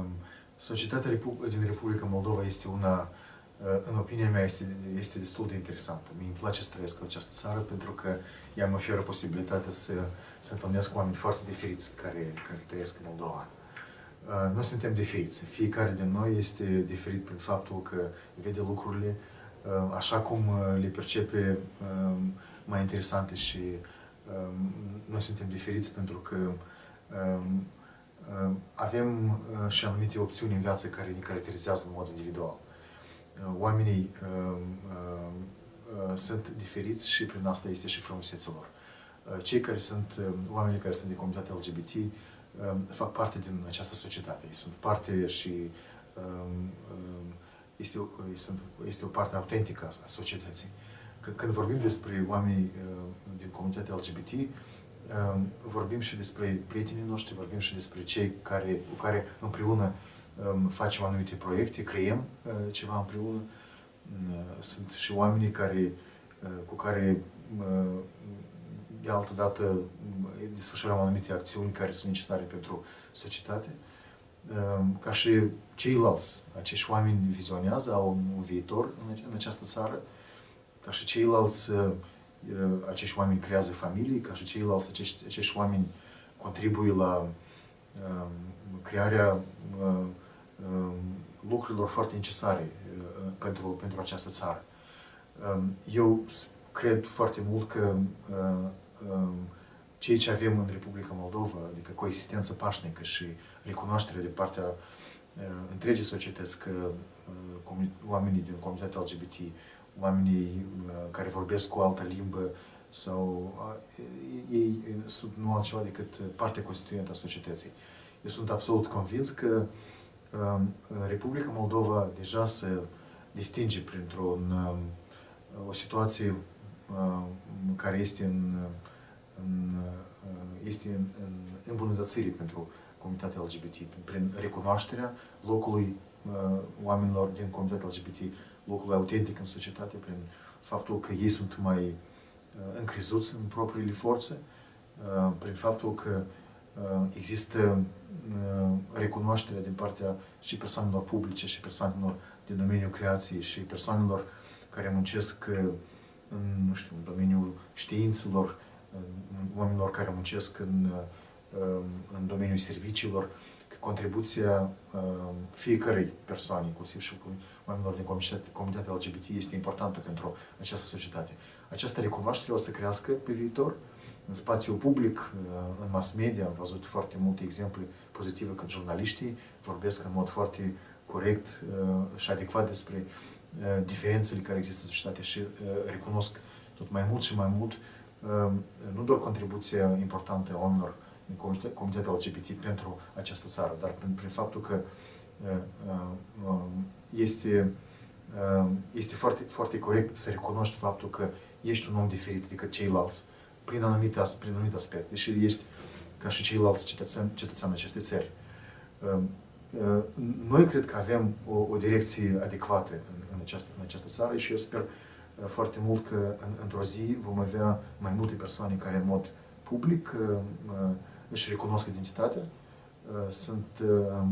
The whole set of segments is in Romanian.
Um, societatea din Republica Moldova este una, uh, în opinia mea, este, este destul de interesantă. Mi îmi place să trăiesc în această țară pentru că ea mă oferă posibilitatea să, să întâlnesc cu oameni foarte diferiți care, care trăiesc în Moldova. Uh, noi suntem diferiți. Fiecare din noi este diferit prin faptul că vede lucrurile uh, așa cum le percepe um, mai interesante și um, noi suntem diferiți pentru că avem uh, și anumite opțiuni în viață care ne caracterizează în mod individual. Uh, oamenii uh, sunt diferiți și prin asta este și frumusețea lor. Cei care sunt, oamenii care sunt de comunitatea LGBT, fac parte din această societate. Ei sunt parte și este, este o parte autentică a societății. Când vorbim despre oamenii din comunitatea LGBT, vorbim și despre prietenii noștri, vorbim și despre cei care, cu care împreună facem anumite proiecte, creăm uh, ceva împreună. Uh, sunt și oamenii care, uh, cu care de altă dată desfășurăm anumite acțiuni care sunt necesare pentru societate. Ca și ceilalți, acești oameni vizionează, au un viitor în această țară, ca și ceilalți acești oameni creează familii, ca și ceilalți acești, acești oameni contribuie la uh, crearea uh, uh, lucrurilor foarte necesare uh, pentru, pentru această țară. Uh, eu cred foarte mult că uh, uh, ceea ce avem în Republica Moldova, adică coexistență pașnică și recunoaștere de partea uh, întregii societăți că uh, oamenii din comunitatea LGBT oamenii uh, care vorbesc cu o altă limbă sau uh, ei sunt nu altceva decât parte constituentă a societății. Eu sunt absolut convins că um, Republica Moldova deja se distinge printr-o um, o situație um, care este în, în, uh, este în, în îmbunătățire pentru comunitatea LGBT, prin recunoașterea locului oamenilor din comunitatea LGBT locul autentic în societate prin faptul că ei sunt mai uh, încrezuți în propriile forțe, uh, prin faptul că uh, există recunoaștere din partea și persoanelor publice și persoanelor din domeniul creației și persoanelor care muncesc în, nu știu, în domeniul științelor, oamenilor care muncesc în, în domeniul serviciilor, contribuția uh, fiecărei persoane, inclusiv și oamenilor din comunitatea LGBT, este importantă pentru această societate. Această recunoaștere o să crească pe viitor în spațiul public, uh, în mass media. Am văzut foarte multe exemple pozitive când jurnaliștii vorbesc în mod foarte corect uh, și adecvat despre diferențele care există în societate și recunosc tot mai mult și mai mult nu doar contribuția importantă a oamenilor din comunitatea LGBT pentru această țară, dar prin, prin faptul că uh, uh, um, este, uh, este foarte, foarte corect să recunoști faptul că ești un om diferit decât ceilalți prin anumite, prin anumite aspecte și ești ca și ceilalți cetățeni, cetățeni acestei țări. Um, noi cred că avem o, o direcție adecvată în, în, această, în această țară și eu sper foarte mult că în, într-o zi vom avea mai multe persoane care în mod public își recunosc identitatea, uh, sunt uh,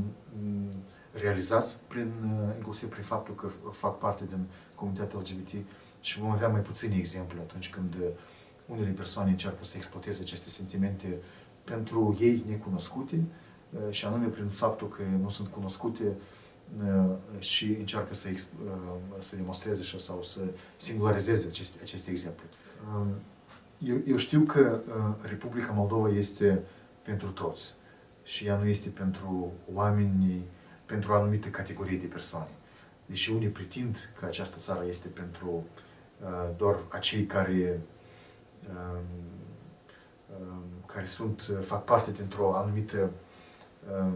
realizați prin, uh, inclusiv prin faptul că fac parte din comunitatea LGBT și vom avea mai puține exemple atunci când unele persoane încearcă să exploateze aceste sentimente pentru ei necunoscute și anume prin faptul că nu sunt cunoscute și încearcă să, să demonstreze și sau să singularizeze aceste, aceste exemple. Um, eu, eu știu că Republica Moldova este pentru toți. Și ea nu este pentru oameni, pentru o anumită categorie de persoane. Deși unii pretind că această țară este pentru uh, doar acei care, uh, uh, care sunt, fac parte dintr-o anumită uh,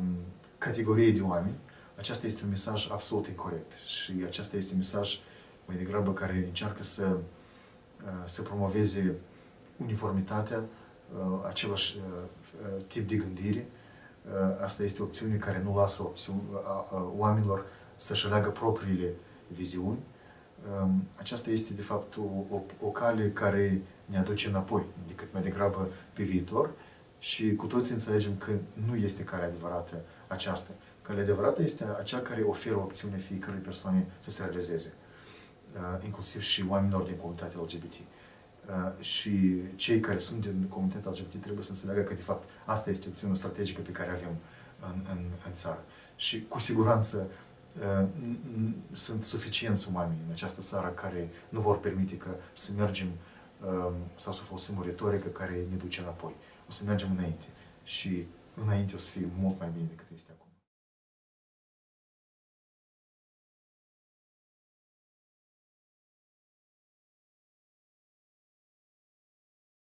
categorie de oameni, aceasta este un mesaj absolut incorrect. Și acesta este un mesaj mai degrabă care încearcă să, uh, să promoveze uniformitatea, uh, același uh, Uh, tip de gândire. Uh, asta este o opțiune care nu lasă opțiuni, oamenilor să-și aleagă propriile viziuni. Um, aceasta este, de fapt, o, o, o cale care ne aduce înapoi, decât mai degrabă pe viitor și cu toții înțelegem că nu este calea adevărată aceasta. Calea adevărată este acea care oferă opțiune fiecărui persoane să se realizeze, uh, inclusiv și oamenilor din comunitatea LGBT. Uh, și cei care sunt din comunitatea LGBT trebuie să înțeleagă că, de fapt, asta este opțiunea strategică pe care avem în, în, în țară. Și, cu siguranță, uh, sunt suficienți oameni în această țară care nu vor permite că să mergem sau să folosim o retorică care ne duce înapoi. O să mergem înainte și înainte o să fie mult mai bine decât este acum.